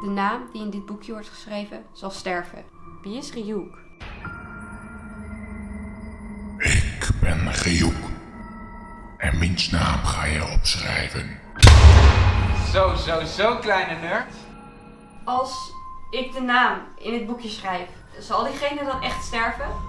De naam die in dit boekje wordt geschreven zal sterven. Wie is Ryuk? Ik ben Ryuk. En wiens naam ga je opschrijven? Zo, zo, zo, kleine nerd. Als ik de naam in het boekje schrijf, zal diegene dan echt sterven?